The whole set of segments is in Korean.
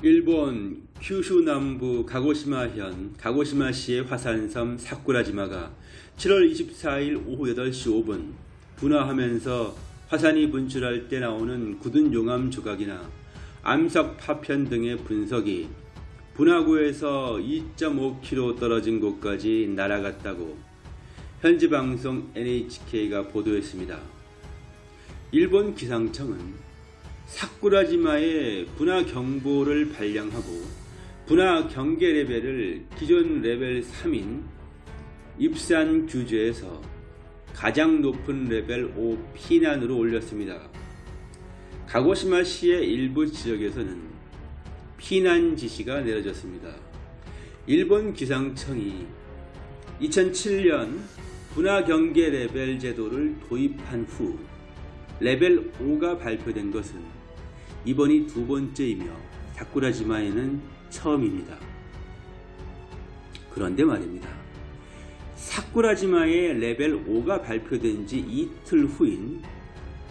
일본 큐슈 남부 가고시마현 가고시마시의 화산섬 사쿠라지마가 7월 24일 오후 8시 5분 분화하면서 화산이 분출할 때 나오는 굳은 용암 조각이나 암석 파편 등의 분석이 분화구에서 2.5km 떨어진 곳까지 날아갔다고 현지 방송 NHK가 보도했습니다. 일본 기상청은 사쿠라지마의 분화 경보를 발령하고 분화 경계 레벨을 기존 레벨 3인 입산 규제에서 가장 높은 레벨 5 피난으로 올렸습니다. 가고시마시의 일부 지역에서는 피난 지시가 내려졌습니다. 일본 기상청이 2007년 분화 경계 레벨 제도를 도입한 후 레벨 5가 발표된 것은 이번이 두 번째이며 사쿠라지마에는 처음입니다. 그런데 말입니다. 사쿠라지마의 레벨 5가 발표된 지 이틀 후인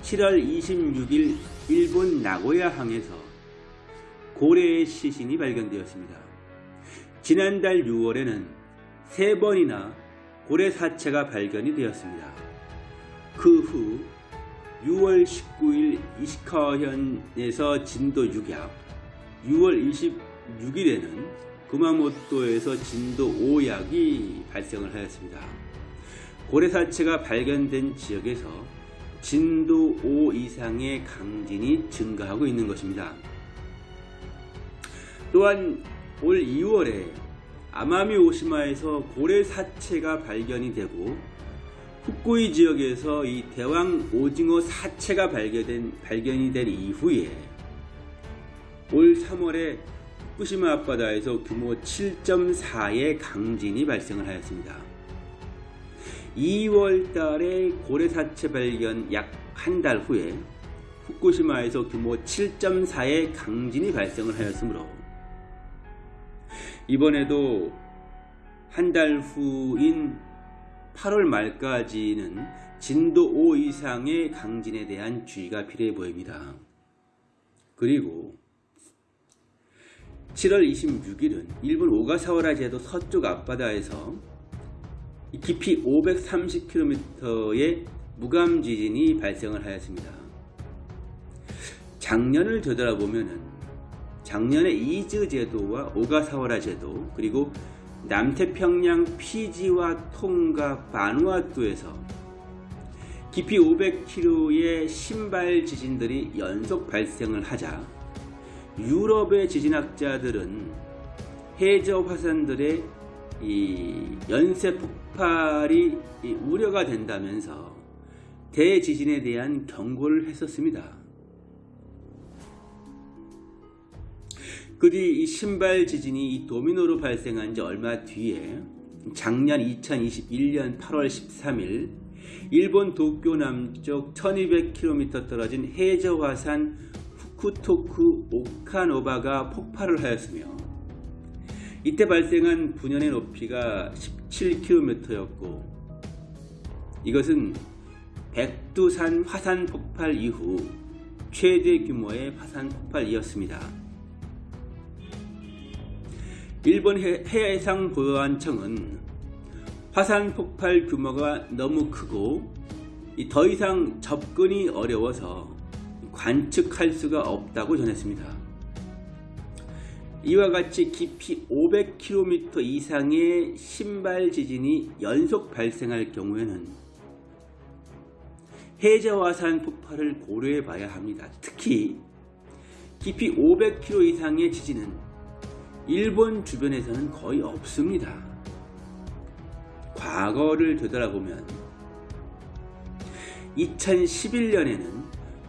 7월 26일 일본 나고야항에서 고래의 시신이 발견되었습니다. 지난달 6월에는 세 번이나 고래 사체가 발견이 되었습니다. 그 후 6월 19일 이시카현에서 진도 6약, 6월 26일에는 구마모토에서 진도 5약이 발생을 하였습니다. 고래사체가 발견된 지역에서 진도 5 이상의 강진이 증가하고 있는 것입니다. 또한 올 2월에 아마미 오시마에서 고래 사체가 발견이 되고 후쿠이 지역에서 이 대왕 오징어 사체가 발견된, 발견이 된 이후에 올 3월에 후쿠시마 앞바다에서 규모 7.4의 강진이 발생을 하였습니다. 2월 달에 고래 사체 발견 약 한 달 후에 후쿠시마에서 규모 7.4의 강진이 발생을 하였으므로 이번에도 한 달 후인 8월 말까지는 진도 5 이상의 강진에 대한 주의가 필요해 보입니다. 그리고 7월 26일은 일본 오가사와라 제도 서쪽 앞바다에서 깊이 530km의 무감 지진이 발생을 하였습니다. 작년을 되돌아보면 작년에 이즈 제도와 오가사와라 제도 그리고 남태평양 피지와 통가 바누아투에서 깊이 500km의 신발 지진들이 연속 발생을 하자 유럽의 지진학자들은 해저 화산들의 연쇄 폭발이 우려가 된다면서 대지진에 대한 경고를 했었습니다. 그 뒤 이 신발 지진이 이 도미노로 발생한 지 얼마 뒤에 작년 2021년 8월 13일 일본 도쿄 남쪽 1200km 떨어진 해저 화산 후쿠토쿠 오카노바가 폭발을 하였으며 이때 발생한 분연의 높이가 17km였고 이것은 백두산 화산 폭발 이후 최대 규모의 화산 폭발이었습니다. 일본 해상보안청은 화산 폭발 규모가 너무 크고 더 이상 접근이 어려워서 관측할 수가 없다고 전했습니다. 이와 같이 깊이 500km 이상의 신발 지진이 연속 발생할 경우에는 해저화산 폭발을 고려해 봐야 합니다. 특히 깊이 500km 이상의 지진은 일본 주변에서는 거의 없습니다. 과거를 되돌아보면 2011년에는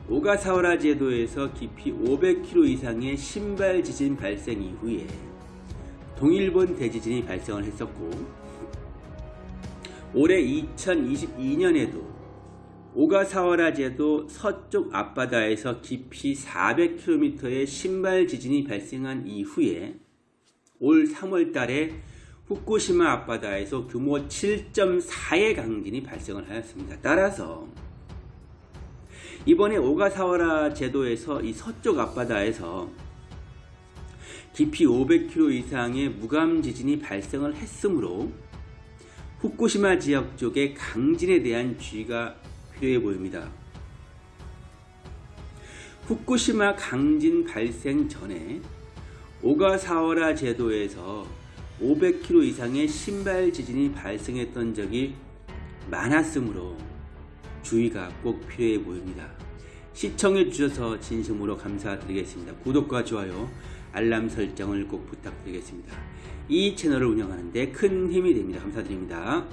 오가사와라 제도에서 깊이 500km 이상의 신발 지진 발생 이후에 동일본 대지진이 발생을 했었고 올해 2022년에도 오가사와라 제도 서쪽 앞바다에서 깊이 400km의 신발 지진이 발생한 이후에 올 3월 달에 후쿠시마 앞바다에서 규모 7.4의 강진이 발생을 하였습니다. 따라서 이번에 오가사와라 제도에서 이 서쪽 앞바다에서 깊이 500km 이상의 무감 지진이 발생을 했으므로 후쿠시마 지역 쪽의 강진에 대한 주의가 필요해 보입니다. 후쿠시마 강진 발생 전에 오가사와라 제도에서 500km 이상의 신발 지진이 발생했던 적이 많았으므로 주의가 꼭 필요해 보입니다. 시청해 주셔서 진심으로 감사드리겠습니다. 구독과 좋아요, 알람 설정을 꼭 부탁드리겠습니다. 이 채널을 운영하는데 큰 힘이 됩니다. 감사드립니다.